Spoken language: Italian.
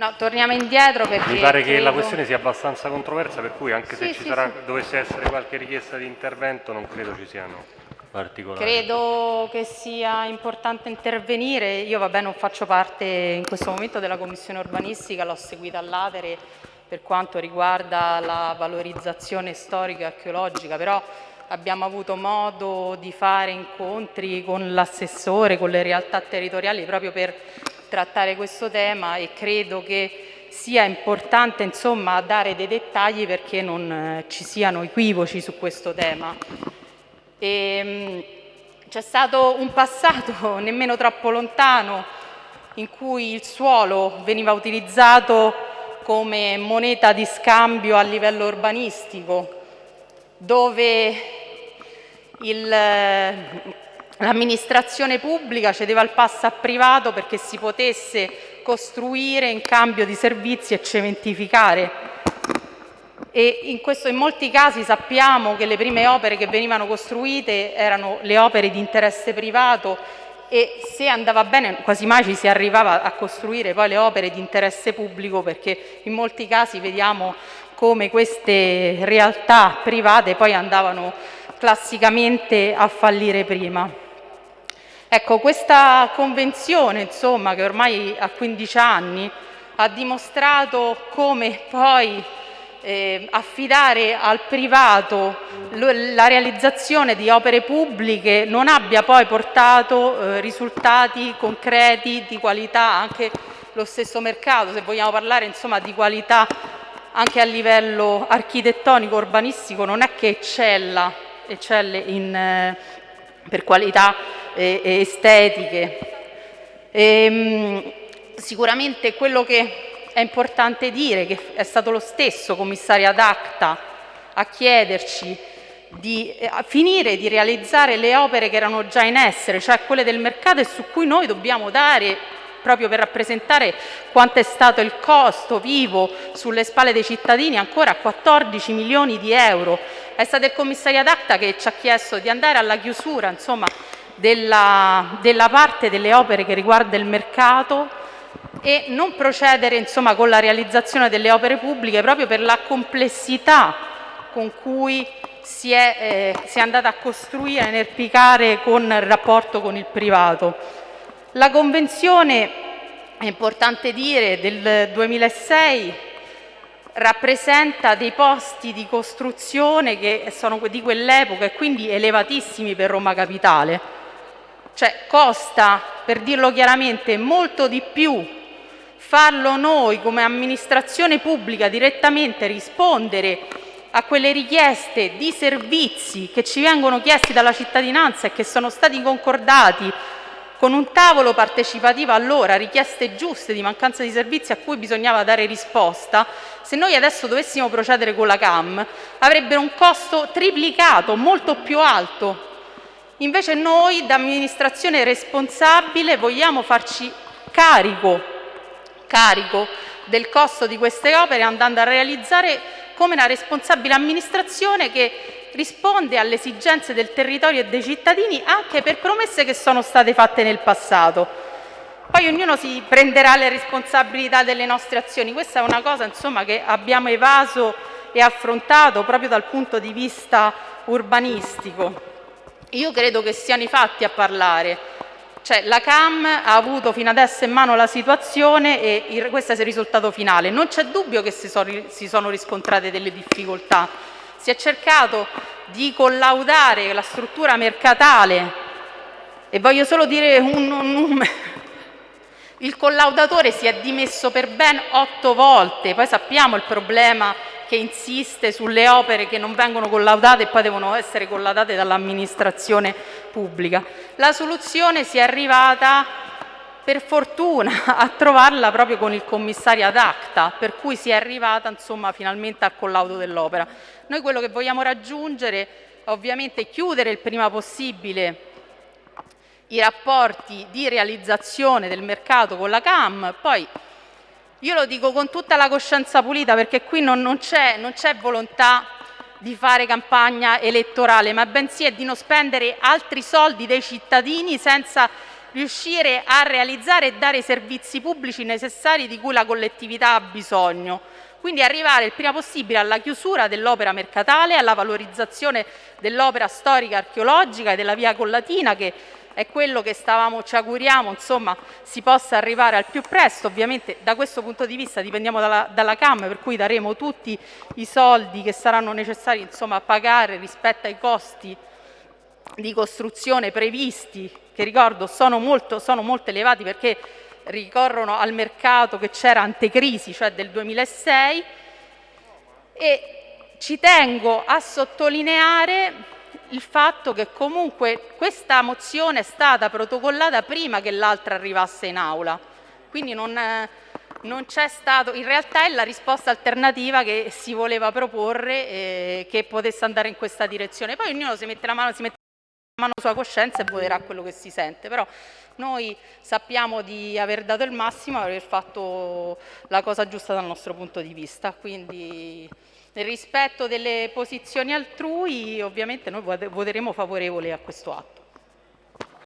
No, torniamo indietro perché... Mi pare che credo... la questione sia abbastanza controversa, per cui anche se Sì, ci sì, sarà, sì. dovesse essere qualche richiesta di intervento non credo ci siano particolari. Credo che sia importante intervenire. Io vabbè, non faccio parte in questo momento della Commissione urbanistica, l'ho seguita all'atere per quanto riguarda la valorizzazione storica e archeologica, però abbiamo avuto modo di fare incontri con l'assessore, con le realtà territoriali proprio per trattare questo tema e credo che sia importante insomma, dare dei dettagli perché non eh, ci siano equivoci su questo tema. E, mh, c'è stato un passato nemmeno troppo lontano in cui il suolo veniva utilizzato come moneta di scambio a livello urbanistico, dove il, l'amministrazione pubblica cedeva il passo a privato perché si potesse costruire in cambio di servizi e cementificare e in, questo, in molti casi sappiamo che le prime opere che venivano costruite erano le opere di interesse privato e se andava bene quasi mai ci si arrivava a costruire poi le opere di interesse pubblico perché in molti casi vediamo come queste realtà private poi andavano classicamente a fallire prima. Ecco, questa convenzione, insomma, che ormai ha 15 anni, ha dimostrato come poi eh, affidare al privato la realizzazione di opere pubbliche non abbia poi portato eh, risultati concreti di qualità, anche lo stesso mercato, se vogliamo parlare insomma, di qualità anche a livello architettonico, urbanistico, non è che eccella, eccelle in, eh, per qualità eh, estetiche. E, mh, sicuramente quello che è importante dire che è stato lo stesso commissario ad acta a chiederci di eh, finire di realizzare le opere che erano già in essere, cioè quelle del mercato e su cui noi dobbiamo dare proprio per rappresentare quanto è stato il costo vivo sulle spalle dei cittadini, ancora 14 milioni di euro. È stato il commissario ad acta che ci ha chiesto di andare alla chiusura insomma, della, della parte delle opere che riguarda il mercato e non procedere insomma, con la realizzazione delle opere pubbliche proprio per la complessità con cui si è, eh, si è andata a costruire e inerpicare con il rapporto con il privato. La convenzione, è importante dire, del 2006 rappresenta dei posti di costruzione che sono di quell'epoca e quindi elevatissimi per Roma Capitale. Cioè costa, per dirlo chiaramente, molto di più farlo noi come amministrazione pubblica direttamente rispondere a quelle richieste di servizi che ci vengono chiesti dalla cittadinanza e che sono stati concordati con un tavolo partecipativo allora, richieste giuste di mancanza di servizi a cui bisognava dare risposta, se noi adesso dovessimo procedere con la CAM avrebbero un costo triplicato, molto più alto. Invece noi da amministrazione responsabile vogliamo farci carico, carico del costo di queste opere andando a realizzare come una responsabile amministrazione che risponde alle esigenze del territorio e dei cittadini anche per promesse che sono state fatte nel passato. Poi ognuno si prenderà le responsabilità delle nostre azioni, questa è una cosa insomma, che abbiamo evaso e affrontato proprio dal punto di vista urbanistico. Io credo che siano i fatti a parlare, cioè la CAM ha avuto fino adesso in mano la situazione e il, questo è il risultato finale. Non c'è dubbio che si sono, si sono riscontrate delle difficoltà. Si è cercato di collaudare la struttura mercatale e voglio solo dire un numero. Il collaudatore si è dimesso per ben otto volte, poi sappiamo il problema che insiste sulle opere che non vengono collaudate e poi devono essere collaudate dall'amministrazione pubblica. La soluzione si è arrivata per fortuna a trovarla proprio con il commissario ad acta, per cui si è arrivata insomma, finalmente al collaudo dell'opera. Noi quello che vogliamo raggiungere ovviamente è chiudere il prima possibile i rapporti di realizzazione del mercato con la CAM, poi io lo dico con tutta la coscienza pulita perché qui non, non c'è volontà di fare campagna elettorale, ma bensì è di non spendere altri soldi dei cittadini senza riuscire a realizzare e dare i servizi pubblici necessari di cui la collettività ha bisogno. Quindi arrivare il prima possibile alla chiusura dell'opera mercatale, alla valorizzazione dell'opera storica archeologica e della via Collatina che è quello che stavamo, ci auguriamo insomma, si possa arrivare al più presto. Ovviamente da questo punto di vista dipendiamo dalla, dalla CAM, per cui daremo tutti i soldi che saranno necessari insomma, a pagare rispetto ai costi di costruzione previsti, che ricordo sono molto, sono molto elevati perché ricorrono al mercato che c'era antecrisi, cioè del 2006, e ci tengo a sottolineare il fatto che comunque questa mozione è stata protocollata prima che l'altra arrivasse in aula, quindi non, non c'è stato, in realtà è la risposta alternativa che si voleva proporre eh, che potesse andare in questa direzione. Poi ognuno si mette la mano, si mette mano sulla coscienza e voterà quello che si sente, però noi sappiamo di aver dato il massimo e aver fatto la cosa giusta dal nostro punto di vista. Quindi nel rispetto delle posizioni altrui ovviamente noi voteremo favorevole a questo atto.